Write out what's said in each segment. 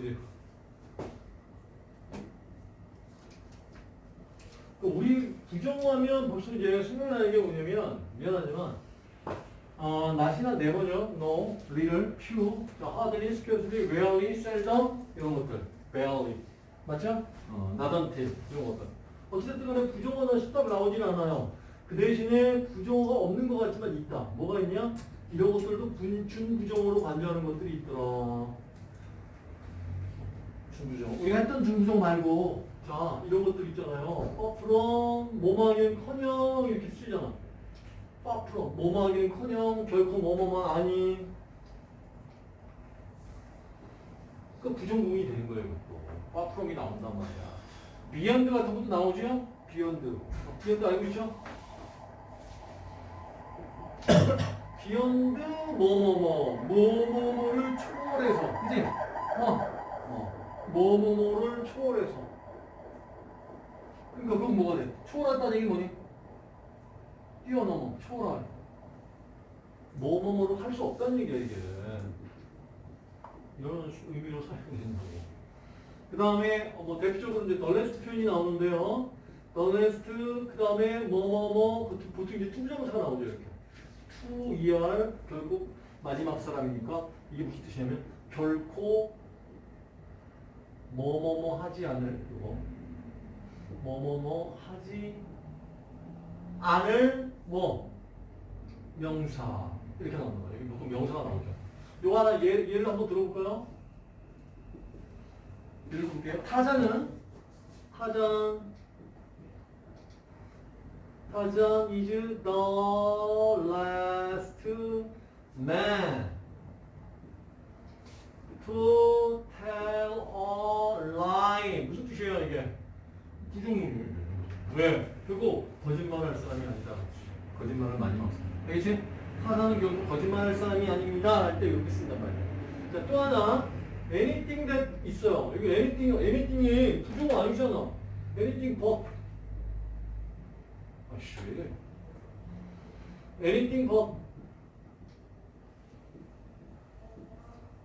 그지? 그 우리 부정하면 벌써 이제 생각나는 게 뭐냐면 미안하지만 어, 낮이나 네버죠. no, little, few, 자, hardly, scarcely, rarely, seldom 이런 것들. barely. 맞죠? 어, not until 이런 것들. 어쨌든 간에 부정어나 식답 나오진 않아요. 그 대신에 부정어가 없는 것 같지만 있다. 뭐가 있냐? 이런 것들도 분, 준부정어로 관여하는 것들이 있더라. 준부정. 우리가 했던 준부정 말고 자 이런 것들 있잖아요. 어, from 뭐뭐하긴커녕 이렇게 쓰잖아. far from 뭐뭐하긴커녕 결코 뭐뭐만 아닌 그 부정공이 되는 거예요. 그것도. far from이 나온단 말이야. beyond 같은 것도 나오죠? beyond. 어, beyond 알고 있죠? 비욘드 뭐뭐뭐 뭐뭐뭐를 초월해서? 어, 어. 뭐뭐뭐를 초월해서. 그러니까 그건 뭐가 돼? 초월한다는 얘기 뭐니? 뛰어넘어 초월할 뭐뭐뭐를 할 수 없다는 얘기야 이게. 이런 의미로 사용이 된다고. 그 다음에 뭐 대표적으로 이제 last 표현이 나오는데요. last 그 다음에 뭐뭐뭐 보통 이제 투부정사가 나오죠 이렇게. to er 결국 마지막 사람이니까 이게 무슨 뜻이냐면 결코 뭐뭐뭐 하지 않을 이거 뭐뭐뭐 하지 않을 뭐 명사 이렇게 나오는 거예요. 보통 명사가 나오죠. 요거 하나 예, 예를 한번 들어볼까요? 예를 볼게요. 타자는 타자 타자 is the last man to tell a lie. 무슨 뜻이에요 이게? 부정문이에요. 왜? 그리고 거짓말할 사람이 아니다. 거짓말을 많이 막 써. 알겠지? 하나는 결국 거짓말할 사람이 아닙니다. 할 때 이렇게 쓴단 말이야. 자, 또 하나. anything that 있어요. 여기 anything, anything이 부정어 아니잖아. anything but. 아씨. anything but.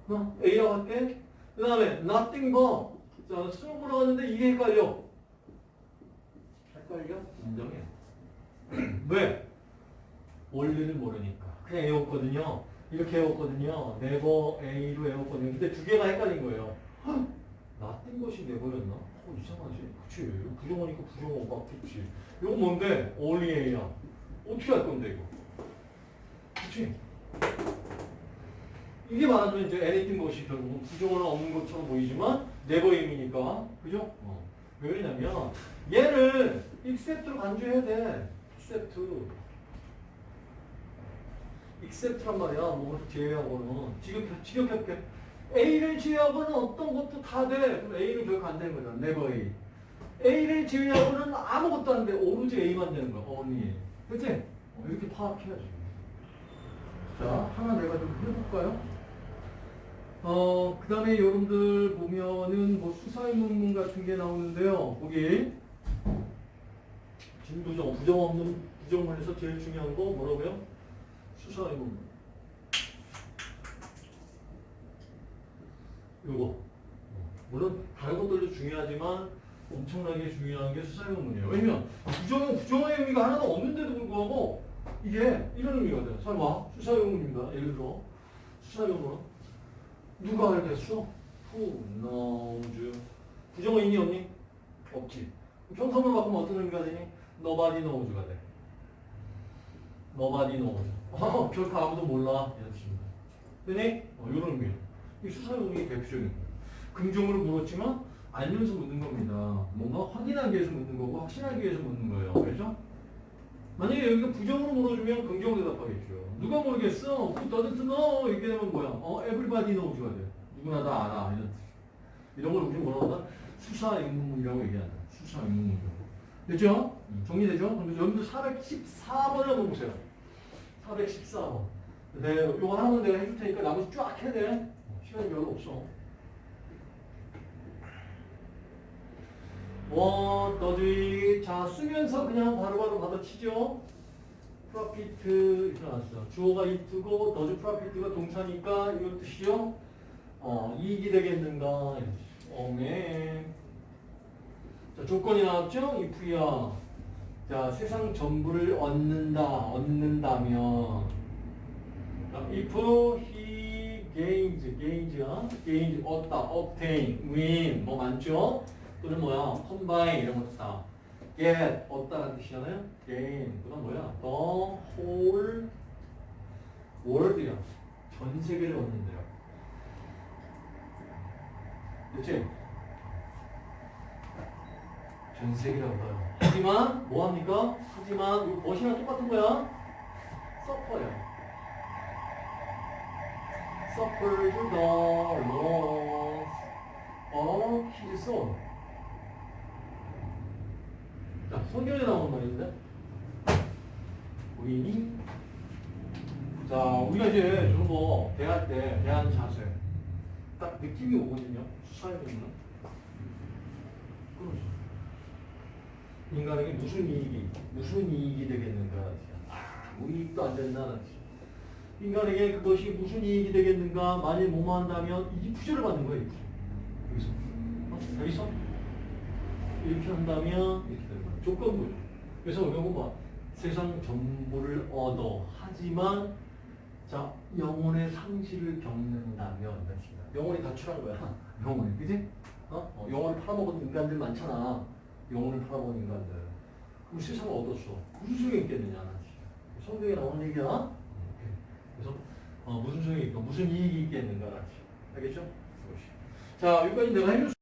어? A라고 할게. 그 다음에 nothing but. 자, 수능 보러 갔는데 이게 헷갈려. 헷갈려? 인정해. 왜? 원리를 모르니까. 그냥 외웠거든요. 이렇게 외웠거든요. 네버 A로 외웠거든요. 근데 두 개가 헷갈린 거예요. 헉, 나뜬 것이 내버렸나? 어, 이상하지? 그치. 부정어니까 부정어 맞겠지. 이거 뭔데? only A야. 어떻게 할 건데, 이거? 그치? 이게 말하자면 이제 anything 것이 결국은 부정어는 없는 것처럼 보이지만 A이니까. 그죠? 어. 왜 그러냐면 얘를 except로 간주해야 돼. Except. except란 말이야. 뭐를 제외하고는. 지금 직역할게. A를 제외하고는 어떤 것도 다 돼. 그럼 A는 결국 안 되는 거잖아. never A. A를 제외하고는 아무것도 안 돼. 오로지 A만 되는 거야. only. 그치? 어, 이렇게 파악해야지. 자, 하나 내가 좀 해볼까요? 어, 그 다음에 여러분들 보면은 뭐 수사의 문문 같은 게 나오는데요. 거기 진부정, 부정 없는 부정문에서 제일 중요한 거 뭐라고요? 수사의문문. 요거. 물론 다른 것들도 중요하지만 엄청나게 중요한 게 수사의문문이에요. 왜냐면 부정은 부정의 의미가 하나도 없는데도 불구하고 이게 이런 의미가 돼요. 설마 수사 의문입니다. 예를 들어 수사 의문은 누가 알겠어? Who knows? 있니 없니? 없지. 평소문 바꾸면 어떤 의미가 되니? Nobody knows가 돼. Nobody knows. 어, 결코 아무도 몰라. 이런 뜻입니다. 되니? 어, 이런 의미예요. 이 수사용이 대표적인 거예요. 긍정으로 물었지만 알면서 묻는 겁니다. 뭔가 확인하기 위해서 묻는 거고 확신하기 위해서 묻는 거예요. 그죠? 만약에 여기가 부정으로 물어주면 긍정으로 대답하겠죠. 누가 모르겠어? Who doesn't know? 이렇게 되면 뭐야? 어, everybody knows가 돼. 누구나 다 알아. 이런 뜻. 이런 걸 우리 뭐라고 한다? 수사 의문문이라고 얘기한다. 수사 의문문이라고. 됐죠? 정리되죠? 그럼 여러분들 414번을 한번 보세요. 414번. 네, 요거 하나는 내가 해줄 테니까 나머지 쫙 해야 돼. 시간이 별로 없어. 뭐, 너희, 자, 쓰면서 그냥 바로바로 받아치죠? 프로피트, 이렇게 나왔어. 주어가 이트고, 너즈 프로피트가 동사니까, 이런 뜻이죠? 어, 이익이 되겠는가? 어메. 자, 조건이 나왔죠? if야. 자, 세상 전부를 얻는다, 얻는다면. 자, if he gains, gains가 gains, 얻다, obtain, win, 뭐 많죠? 또는 뭐야, combine 이런 것도 다. get, 얻다라는 뜻이잖아요? gain, 그다음 뭐야? the whole world야. 전 세계를 얻는데요. 그치? 전 세계를 얻어요. 하지만 뭐 합니까? 하지만 이 멋이랑 똑같은 거야. suffer요. suffer the loss of his soul. 자, 성경에 나온 말인데. 우리 자, 우리가 이제 저런 거 대할 때 대하는 자세 딱 느낌이 오거든요. 수사해 보면. 그러죠. 인간에게 무슨 이익이 무슨 이익이 되겠는가? 아무 이익도 안 된다는. 인간에게 그것이 무슨 이익이 되겠는가? 만일 뭐뭐 한다면 이 부조를 받는 거예요. 여기서. 어? 여기서? 이렇게 한다면 이렇게 되는 거예요. 조건부죠. 그래서 이거 봐. 세상 전부를 얻어 하지만 자 영혼의 상실을 겪는다면. 영혼이 가출한 거야. 영혼이 그지? 어? 어, 영혼을 팔아먹은 인간들 많잖아. 영혼을 팔아먹은 인간들. 그럼 세상을 얻었어. 무슨 소용이 있겠느냐? 성경에 나오는 얘기야. 이렇게. 그래서 어, 무슨 소용이 있고 무슨 이익이 있겠는가? 알겠죠? 자 여기까지 내가 해줄 수